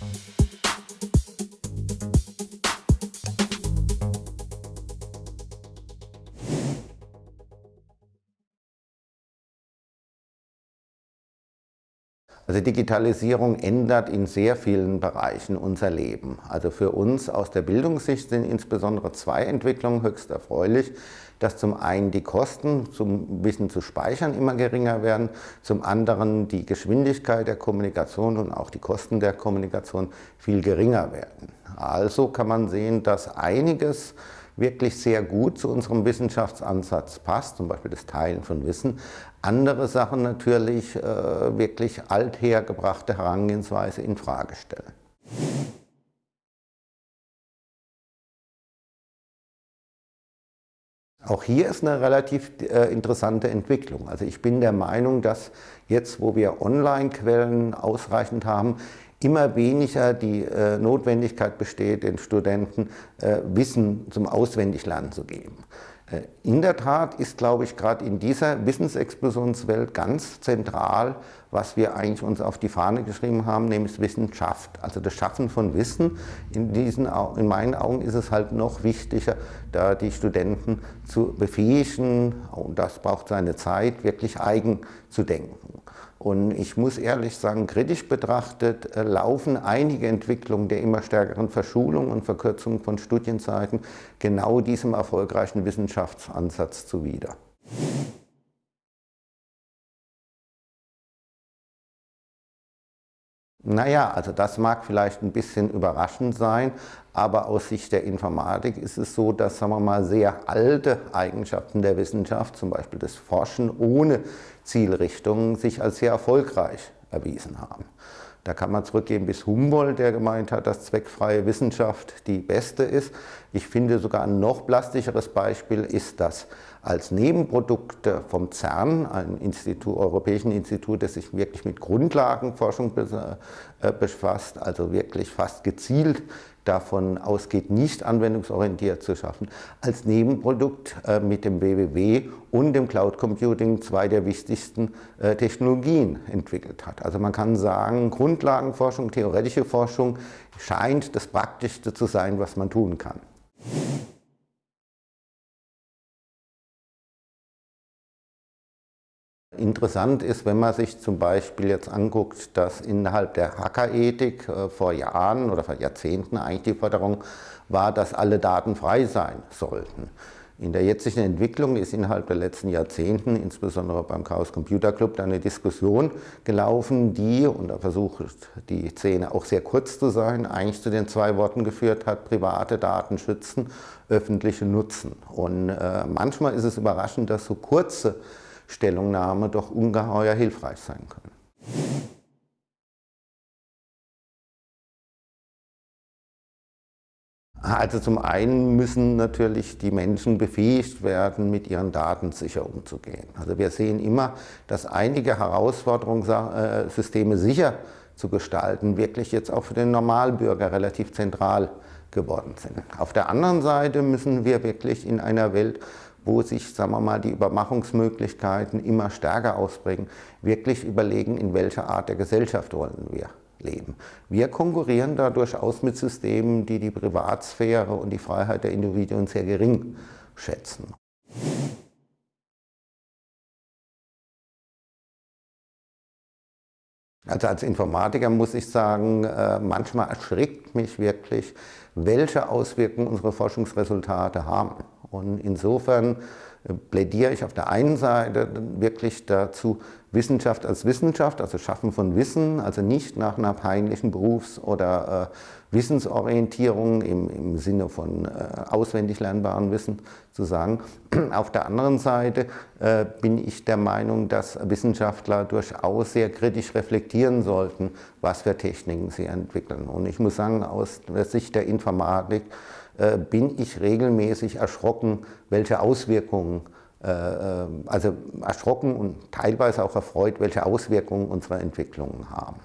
Bye. Also Digitalisierung ändert in sehr vielen Bereichen unser Leben. Also für uns aus der Bildungssicht sind insbesondere zwei Entwicklungen höchst erfreulich, dass zum einen die Kosten zum Wissen zu speichern immer geringer werden, zum anderen die Geschwindigkeit der Kommunikation und auch die Kosten der Kommunikation viel geringer werden. Also kann man sehen, dass einiges wirklich sehr gut zu unserem Wissenschaftsansatz passt, zum Beispiel das Teilen von Wissen. Andere Sachen natürlich äh, wirklich althergebrachte Herangehensweise in Frage stellen. Auch hier ist eine relativ äh, interessante Entwicklung. Also ich bin der Meinung, dass jetzt, wo wir Online-Quellen ausreichend haben, immer weniger die äh, Notwendigkeit besteht, den Studenten äh, Wissen zum Auswendiglernen zu geben. Äh, in der Tat ist, glaube ich, gerade in dieser Wissensexplosionswelt ganz zentral, was wir eigentlich uns auf die Fahne geschrieben haben, nämlich Wissenschaft, also das Schaffen von Wissen. In, diesen, in meinen Augen ist es halt noch wichtiger, da die Studenten zu befähigen, und das braucht seine Zeit, wirklich eigen zu denken. Und ich muss ehrlich sagen, kritisch betrachtet äh, laufen einige Entwicklungen der immer stärkeren Verschulung und Verkürzung von Studienzeiten genau diesem erfolgreichen Wissenschaftsansatz zuwider. Naja, also das mag vielleicht ein bisschen überraschend sein, aber aus Sicht der Informatik ist es so, dass sagen wir mal, sehr alte Eigenschaften der Wissenschaft, zum Beispiel das Forschen ohne Zielrichtung, sich als sehr erfolgreich erwiesen haben. Da kann man zurückgehen bis Humboldt, der gemeint hat, dass zweckfreie Wissenschaft die beste ist. Ich finde sogar ein noch plastischeres Beispiel ist das als Nebenprodukt vom CERN, einem Institut, europäischen Institut, das sich wirklich mit Grundlagenforschung äh, befasst, also wirklich fast gezielt davon ausgeht, nicht anwendungsorientiert zu schaffen, als Nebenprodukt äh, mit dem WWW und dem Cloud Computing zwei der wichtigsten äh, Technologien entwickelt hat. Also man kann sagen, Grundlagenforschung, theoretische Forschung scheint das Praktischste zu sein, was man tun kann. Interessant ist, wenn man sich zum Beispiel jetzt anguckt, dass innerhalb der Hackerethik äh, vor Jahren oder vor Jahrzehnten eigentlich die Forderung war, dass alle Daten frei sein sollten. In der jetzigen Entwicklung ist innerhalb der letzten Jahrzehnten, insbesondere beim Chaos Computer Club, eine Diskussion gelaufen, die, und da versucht die Szene auch sehr kurz zu sein, eigentlich zu den zwei Worten geführt hat, private Daten schützen, öffentliche nutzen. Und äh, manchmal ist es überraschend, dass so kurze Stellungnahme doch ungeheuer hilfreich sein können. Also zum einen müssen natürlich die Menschen befähigt werden, mit ihren Daten sicher umzugehen. Also wir sehen immer, dass einige Herausforderungssysteme sicher zu gestalten wirklich jetzt auch für den Normalbürger relativ zentral geworden sind. Auf der anderen Seite müssen wir wirklich in einer Welt, wo sich, sagen wir mal, die Überwachungsmöglichkeiten immer stärker ausprägen, wirklich überlegen, in welcher Art der Gesellschaft wollen wir leben. Wir konkurrieren da durchaus mit Systemen, die die Privatsphäre und die Freiheit der Individuen sehr gering schätzen. Also als Informatiker muss ich sagen, äh, manchmal erschrickt mich wirklich, welche Auswirkungen unsere Forschungsresultate haben. Und insofern äh, plädiere ich auf der einen Seite wirklich dazu, Wissenschaft als Wissenschaft, also Schaffen von Wissen, also nicht nach einer peinlichen Berufs- oder äh, Wissensorientierung im, im, Sinne von äh, auswendig lernbaren Wissen zu sagen. Auf der anderen Seite äh, bin ich der Meinung, dass Wissenschaftler durchaus sehr kritisch reflektieren sollten, was für Techniken sie entwickeln. Und ich muss sagen, aus der Sicht der Informatik bin ich regelmäßig erschrocken, welche Auswirkungen äh, äh, also erschrocken und teilweise auch erfreut, welche Auswirkungen unsere Entwicklungen haben.